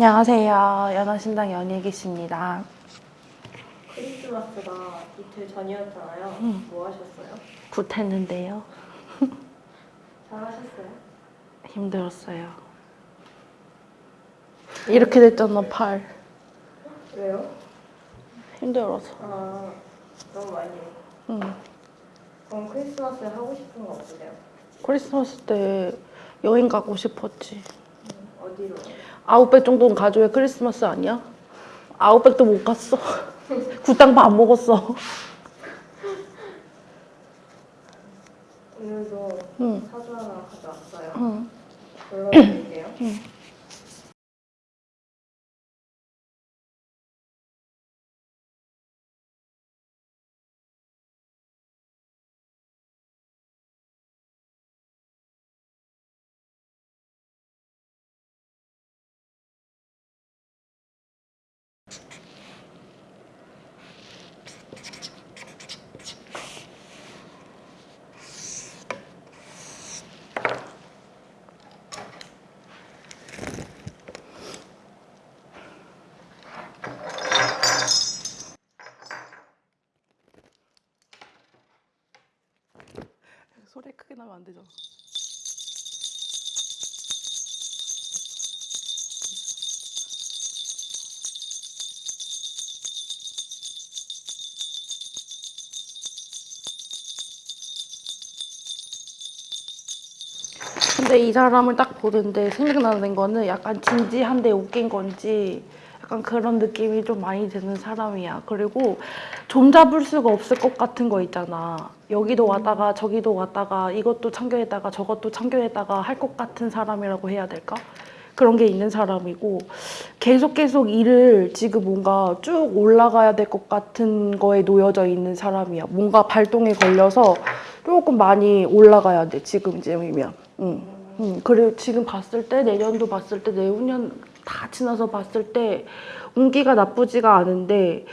안녕하세요. 연화신당 연예기씨입니다. 크리스마스가 이틀 전이었잖아요. 음. 뭐 하셨어요? 굿했는데요. 잘하셨어요? 힘들었어요. 이렇게 됐잖아, 팔. 왜요? 힘들어서. 아 너무 많이. 응. 그럼 크리스마스에 하고 싶은 거 없으세요? 크리스마스 때 여행 가고 싶었지. 음, 어디로? 아웃백 정도는 가져야 크리스마스 아니야? 아웃백도 못 갔어. 굿당 밥 먹었어. 오늘도 응. 사주 하나 가져왔어요. 응. 불러드릴게요. 소리 크게 나면 안 되잖아. 근데 이 사람을 딱 보는데 생각나는 거는 약간 진지한데 웃긴 건지 약간 그런 느낌이 좀 많이 드는 사람이야. 그리고 좀 잡을 수가 없을 것 같은 거 있잖아. 여기도 왔다가 저기도 왔다가 이것도 참교했다가 저것도 참교했다가 할 것 같은 사람이라고 해야 될까? 그런 게 있는 사람이고 계속 계속 일을 지금 뭔가 쭉 올라가야 될 것 같은 거에 놓여져 있는 사람이야. 뭔가 발동에 걸려서 조금 많이 올라가야 돼 지금쯤이면. 응. 응. 그리고 지금 봤을 때 내년도 봤을 때 내후년 다 지나서 봤을 때 운기가 나쁘지가 않은데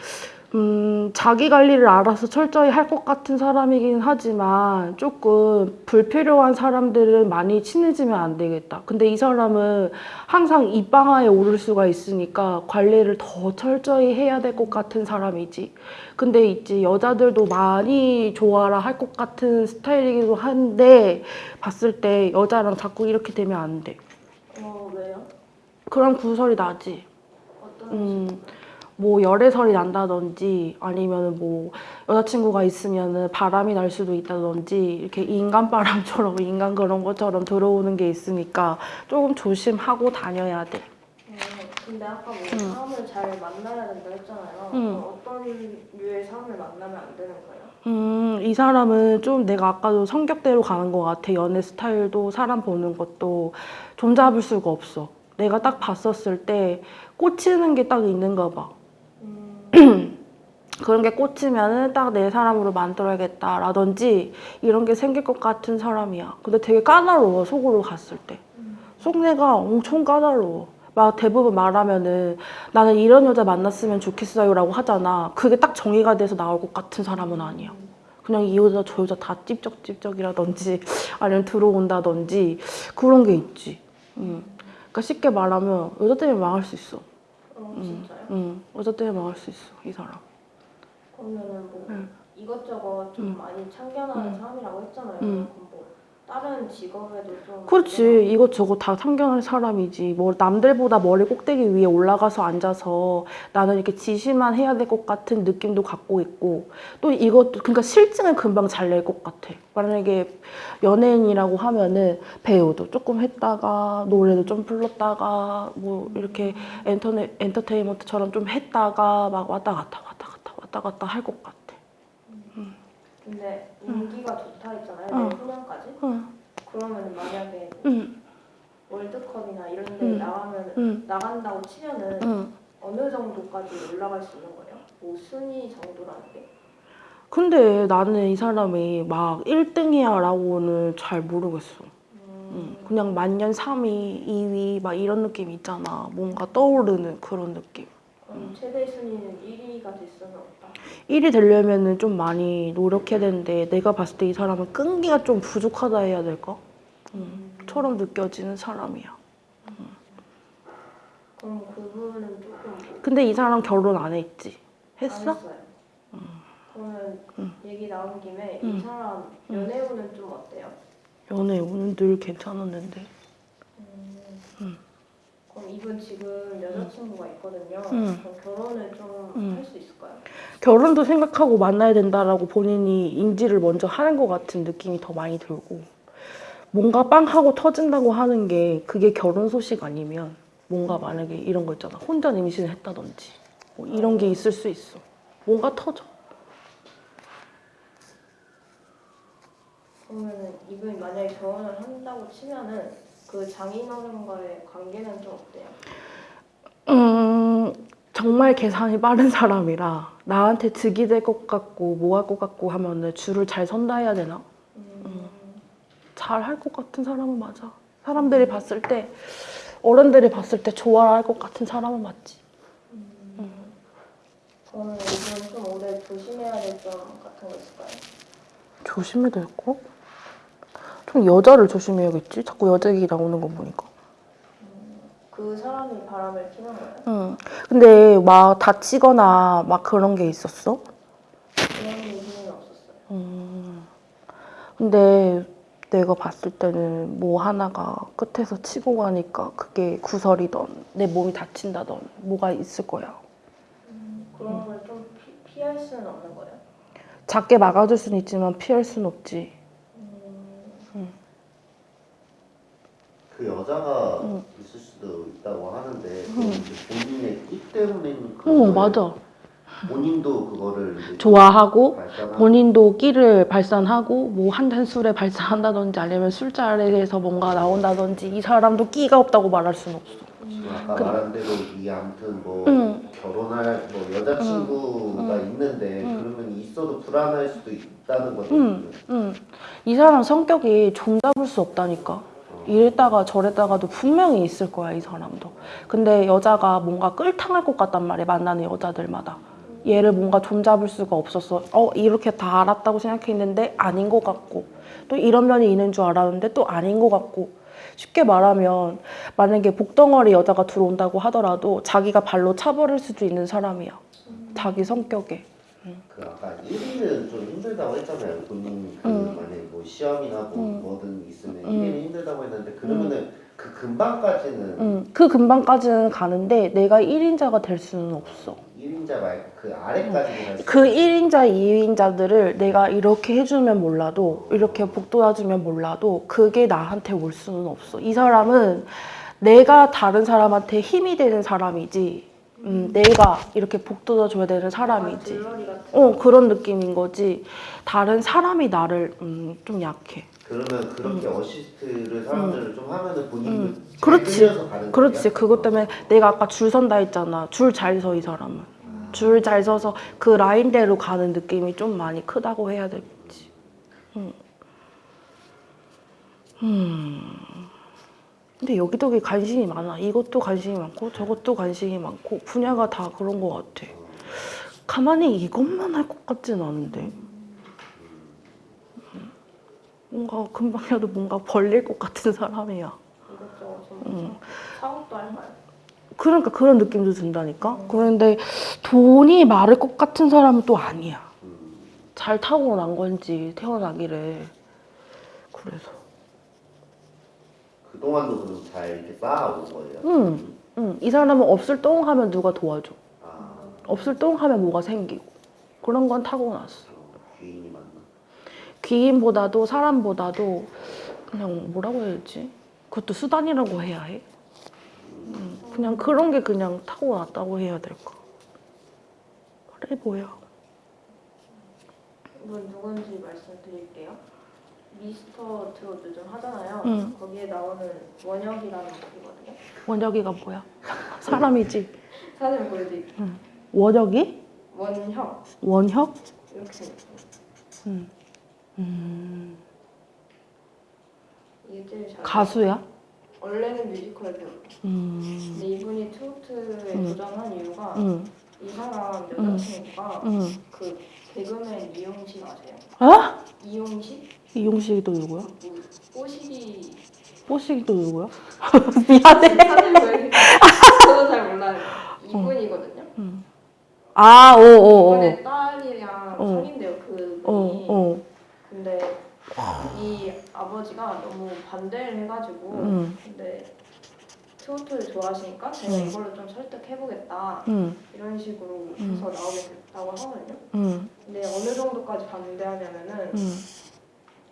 음, 자기 관리를 알아서 철저히 할 것 같은 사람이긴 하지만 조금 불필요한 사람들은 많이 친해지면 안 되겠다. 근데 이 사람은 항상 입방아에 오를 수가 있으니까 관리를 더 철저히 해야 될 것 같은 사람이지. 근데 있지 여자들도 많이 좋아라 할 것 같은 스타일이기도 한데 봤을 때 여자랑 자꾸 이렇게 되면 안 돼. 어 왜요? 그런 구설이 나지. 어떤? 음, 뭐 열애설이 난다든지 아니면 뭐 여자친구가 있으면은 바람이 날 수도 있다든지 이렇게 인간 바람처럼 인간 그런 것처럼 들어오는 게 있으니까 조금 조심하고 다녀야 돼. 어, 근데 아까 뭐 응. 사람을 잘 만나야 된다 했잖아요. 응. 그럼 어떤 류의 사람을 만나면 안 되는 거예요? 음, 이 사람은 좀 내가 아까도 성격대로 가는 것 같아. 연애 스타일도 사람 보는 것도 좀 잡을 수가 없어. 내가 딱 봤었을 때 꽂히는 게 딱 있는가 봐. 음, 그런 게 꽂히면은 딱 내 사람으로 만들어야겠다라든지 이런 게 생길 것 같은 사람이야. 근데 되게 까다로워, 속으로 갔을 때. 음. 속내가 엄청 까다로워. 막 대부분 말하면은 나는 이런 여자 만났으면 좋겠어요 라고 하잖아. 그게 딱 정의가 돼서 나올 것 같은 사람은 아니야. 그냥 이 여자 저 여자 다 찝쩍찝쩍이라든지 아니면 들어온다든지 그런 게 있지. 음. 그러니까 쉽게 말하면 여자 때문에 망할 수 있어. 어 음. 진짜요? 응, 때문에 망할 수 있어 이 사람. 그러면은 뭐 응. 이것저것 좀 응. 많이 참견하는 응. 사람이라고 했잖아요. 응. 그럼 뭐 다른 직업에도 좀 그렇지. 이것저것 다 참견할 사람이지. 뭐 남들보다 머리 꼭대기 위에 올라가서 앉아서 나는 이렇게 지시만 해야 될 것 같은 느낌도 갖고 있고 또 이것도 그러니까 실증을 금방 잘 낼 것 같아. 만약에 연예인이라고 하면은 배우도 조금 했다가 노래도 좀 불렀다가 뭐 이렇게 엔터네, 엔터테인먼트처럼 좀 했다가 막 왔다 갔다 왔다 갔다 왔다 갔다 할 것 같아 근데 인기가 좋다 했잖아요. 응. 내후년까지. 응, 그러면 만약에 응, 월드컵이나 이런 데 응. 나가면 응, 나간다고 치면은 응. 어느 정도까지 올라갈 수 있는 거예요? 뭐 순위 정도라는 게? 근데 나는 이 사람이 막 1등이야 라고는 잘 모르겠어. 음, 응. 그냥 만년 3위, 2위 막 이런 느낌 있잖아. 뭔가 떠오르는 그런 느낌. 그럼 최대 순위는 1위가 될 수는 없다. 1위 되려면은 좀 많이 노력해야 되는데 내가 봤을 때 이 사람은 끈기가 좀 부족하다 해야 될까? 응. 처럼 느껴지는 사람이야. 그럼 그분은 조금 뭐 근데 이 사람 결혼 안 했지? 안 했어? 했어요. 그러면 음. 얘기 나온 김에 음. 이 사람 연애운은 좀 어때요? 연애 오늘 늘 괜찮았는데. 음. 그럼 이분 지금 여자친구가 있거든요. 음. 그럼 결혼을 좀 음. 할수 있을까요? 결혼도 생각하고 만나야 된다라고 본인이 인지를 먼저 하는 것 같은 느낌이 더 많이 들고 뭔가 빵 하고 터진다고 하는 게 그게 결혼 소식 아니면 뭔가 만약에 이런 거 있잖아 혼자 임신을 했다든지 뭐 이런 게 있을 수 있어 뭔가 터져 그러면은 이분이 만약에 결혼을 한다고 치면은 그 장인어른과의 관계는 좀 어때요? 음 정말 계산이 빠른 사람이라 나한테 득이 될 것 같고 뭐 할 것 같고 하면은 줄을 잘 선다 해야 되나 음. 잘할 것 같은 사람은 맞아. 사람들이 봤을 때 어른들이 봤을 때 좋아할 것 같은 사람은 맞지. 그러면 이분 좀 오래 조심해야 될 점 같은 거 있을까요? 조심해야 될 거? 좀 여자를 조심해야겠지. 자꾸 여자 얘기 나오는 거 보니까. 그 사람이 바람을 피는 거예요? 응. 근데 막 다치거나 막 그런 게 있었어? 그런 얘기는 없었어요. 음. 근데 내가 봤을 때는 뭐 하나가 끝에서 치고 가니까 그게 구설이던 내 몸이 다친다던 뭐가 있을 거야. 그런 걸좀 피할 수는 없는 거예요? 작게 막아줄 수는 있지만 피할 수는 없지. 그 여자가 응. 있을 수도 있다고 하는데 이제 본인의 끼 때문에 있는 어, 그런 맞아. 본인도 그거를 좋아하고 본인도 끼를 발산하고 뭐 한잔 술에 발산한다든지 아니면 술자리에서 뭔가 나온다든지 이 사람도 끼가 없다고 말할 수는 없어. 지금 아까 그- 말한 대로 이 아무튼 뭐 응. 결혼할 뭐 여자친구가 있는데 응. 그러면 있어도 불안할 수도 있다는 거죠. 응, 응. 이 사람 성격이 좀 잡을 수 없다니까. 이랬다가 저랬다가도 분명히 있을 거야 이 사람도. 근데 여자가 뭔가 끌당할 것 같단 말이야 만나는 여자들마다. 얘를 뭔가 좀 잡을 수가 없었어. 어 이렇게 다 알았다고 생각했는데 아닌 것 같고 또 이런 면이 있는 줄 알았는데 또 아닌 것 같고 쉽게 말하면 만약에 복덩어리 여자가 들어온다고 하더라도 자기가 발로 차버릴 수도 있는 사람이야. 자기 성격에. 그 아까 1위는 좀 힘들다고 했잖아요. 본인 그 응. 만약에 뭐 시험이나 뭐 응. 뭐든 있으면 응. 1위는 힘들다고 했는데 그러면은 그 금방까지는 음, 그 근방까지는 가는데 내가 1인자가 될 수는 없어. 1인자 말고 그 아래까지는 할수 그 1인자, 2인자들을 내가 이렇게 해주면 몰라도 이렇게 복도와주면 몰라도 그게 나한테 올 수는 없어. 이 사람은 내가 다른 사람한테 힘이 되는 사람이지 음, 내가 이렇게 복도줘야 되는 사람이지. 같은 어 그런 느낌인 거지. 다른 사람이 나를 음, 좀 약해. 그러면 그렇게 어시스트를 사람들을 좀 하면은 본인도 음. 잘 그렇지. 끌려서 가는 그렇지. 거예요? 그것 때문에 내가 아까 줄 선다 했잖아. 줄 잘 서 이 사람은. 줄잘 서서 그 라인대로 가는 느낌이 좀 많이 크다고 해야 되겠지. 음. 음. 근데 여기저기 관심이 많아. 이것도 관심이 많고 저것도 관심이 많고 분야가 다 그런 것 같아. 가만히 이것만 할 것 같진 않은데. 음. 뭔가 금방이라도 뭔가 벌릴 것 같은 사람이야. 이것저것 좀 음. 사업도 할까요? 그러니까 그런 느낌도 든다니까. 그런데 돈이 많을 것 같은 사람은 또 아니야. 음. 잘 타고난 건지 태어나기를. 그래서. 그동안도 그럼 잘 이렇게 쌓아온 거예요? 응, 응. 이 사람은 없을 똥 하면 누가 도와줘. 아, 없을 똥 하면 뭐가 생기고. 그런 건 타고났어. 귀인이 맞나? 귀인보다도 사람보다도 그냥 뭐라고 해야 되지? 그것도 수단이라고 해야 해. 음, 그냥 그런 게 그냥 타고났다고 해야 될까. 그래 보여. 이분 누군지 말씀드릴게요. 미스터 트롯 요즘 하잖아요. 응. 거기에 나오는 원혁이라는 분이거든요. 원혁이가 뭐야? 사람이지. 사진 보여드릴게요. 원혁이? 원혁 원혁? 이렇게 생겼어요. 음. 음. 이게 제일 잘. 가수야? 원래는 뮤지컬 배우. 음. 근데 이분이 트로트에 음. 도전한 이유가 응. 이 사람 여자친구가 응. 그 개그맨 이용식 아세요? 어? 이용식? 이용식이 또 누구야? 그 뭐, 뽀식이 뽀식이 또 누구야? 미안해. 보여드릴게요. 저도 잘 이분이거든요. 아, 오, 오, 오. 이분의 딸이랑 어. 사귄대요 그분이. 어, 어. 근데 이 아버지가 너무 반대를 해가지고 음. 근데 트로트를 좋아하시니까 제가 음. 이걸로 좀 설득해보겠다 응, 이런 식으로 음. 해서 나오게 됐다고 하거든요. 응, 근데 어느 정도까지 반대하냐면은 응.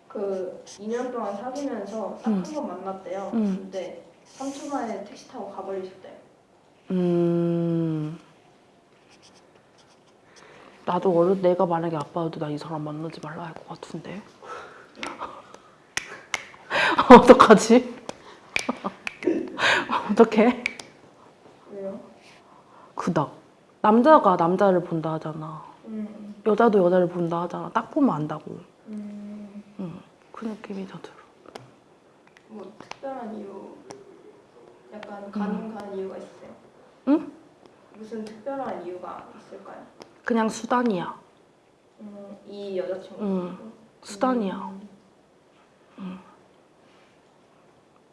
그 2년 동안 사귀면서 딱 한 번 만났대요. 음. 근데 3초 만에 택시 타고 가버리셨대요. 음. 나도 어릴 내가 만약에 아빠여도 나 이 사람 만나지 말라 할 것 같은데. 어떡하지? 어떡해? 왜요? 그다. 남자가 남자를 본다 하잖아. 음, 여자도 여자를 본다 하잖아. 딱 보면 안다고. 음, 응. 그 느낌이 더 들어. 뭐 특별한 이유, 약간 가는 가는 이유가 있어요? 응? 무슨 특별한 이유가 있을까요? 그냥 수단이야. 음, 이 여자친구. 응. 수단이야. 음,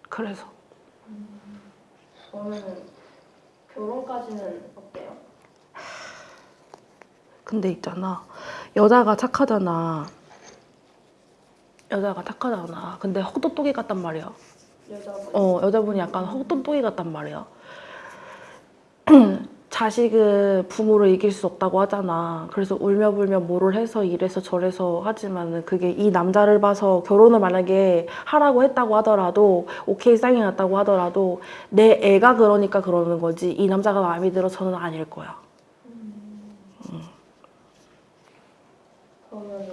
그래서. 그러면은 결혼까지는 어때요? 근데 있잖아. 여자가 착하잖아. 여자가 착하잖아. 근데 헛똑똑이 같단 말이야. 여자분. 어, 여자분이 약간 헛똑똑이 같단 말이야. 자식은 부모를 이길 수 없다고 하잖아. 그래서 울며불며 뭐를 해서 이래서 저래서 하지만은 그게 이 남자를 봐서 결혼을 만약에 하라고 했다고 하더라도 오케이 사인이 났다고 하더라도 내 애가 그러니까 그러는 거지 이 남자가 마음에 들어서는 아닐 거야. 그러면은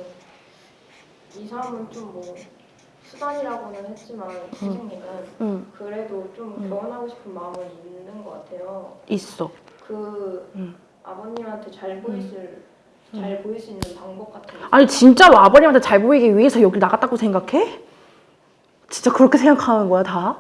이 사람은 좀뭐 수단이라고는 했지만 선생님은 응, 그래도 좀 음. 결혼하고 싶은 마음은 있는 것 같아요. 있어. 그 음. 아버님한테 잘 보이실 잘 보일 수 있는 방법 같은 거. 아니 진짜로 아버님한테 잘 보이기 위해서 여기 나갔다고 생각해? 진짜 그렇게 생각하는 거야 다?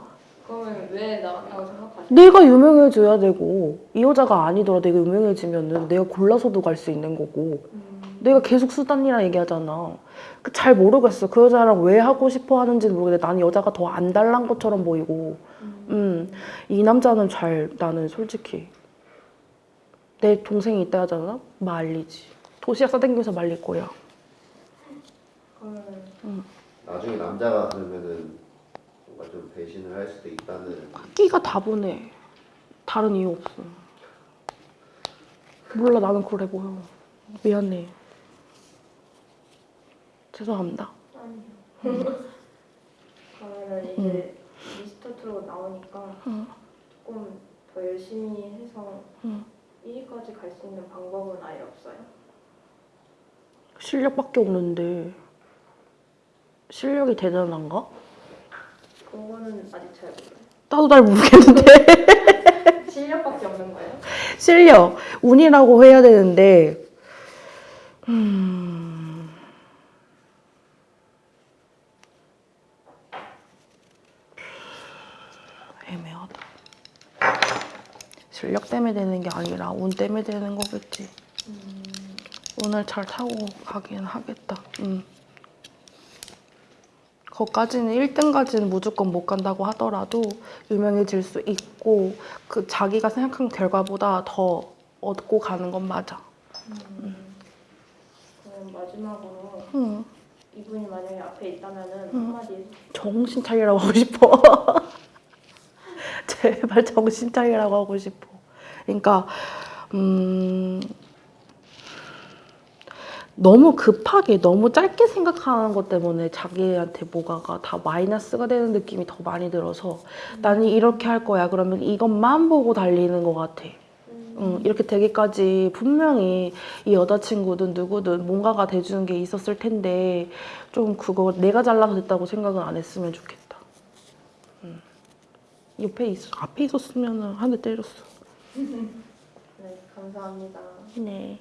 그러면 왜 나갔다고 생각하세요? 내가 유명해져야 되고 이 여자가 아니더라 내가 유명해지면은 내가 골라서도 갈 수 있는 거고 음, 내가 계속 수단이라 얘기하잖아. 그 잘 모르겠어. 그 여자랑 왜 하고 싶어 하는지는 모르겠는데 나는 여자가 더 안 달란 것처럼 보이고. 음, 음이 남자는 잘 나는 솔직히 내 동생이 있다 하잖아? 말리지. 도시락 싸댕기면서 말릴 거야. 그러면 나중에 남자가 그러면은 뭔가 좀 배신을 할 수도 있다는 끼가 다분해. 다른 이유 없어. 몰라 나는 그래 보여. 미안해. 죄송합니다. 아니요. 그러면은 이제 미스터 트롯 나오니까 응. 조금 더 열심히 해서 응. 1위까지 갈 수 있는 방법은 아예 없어요. 실력밖에 없는데 실력이 대단한가? 그거는 아직 잘 몰라요. 나도 잘 모르겠는데 실력밖에 없는 거예요? 실력 운이라고 해야 되는데 음... 애매하다. 실력 때문에 되는 게 아니라 운 때문에 되는 거겠지. 운을 잘 타고 가긴 하겠다. 음. 거기까지는 1등까지는 무조건 못 간다고 하더라도 유명해질 수 있고 그 자기가 생각한 결과보다 더 얻고 가는 건 맞아. 그럼 마지막으로 응. 이분이 만약에 앞에 있다면은 음. 한마디. 정신 차리라고 하고 싶어. 제발 정신 차리라고 하고 싶어. 그러니까 음 너무 급하게 너무 짧게 생각하는 것 때문에 자기한테 뭐가가 다 마이너스가 되는 느낌이 더 많이 들어서 나는 이렇게 할 거야. 그러면 이것만 보고 달리는 것 같아. 응, 이렇게 되기까지 분명히 이 여자친구든 누구든 뭔가가 돼주는 게 있었을 텐데 좀 그거 내가 잘나서 됐다고 생각은 안 했으면 좋겠다. 응. 옆에 있 앞에 있었으면 한 대 때렸어. 네, 감사합니다. 네.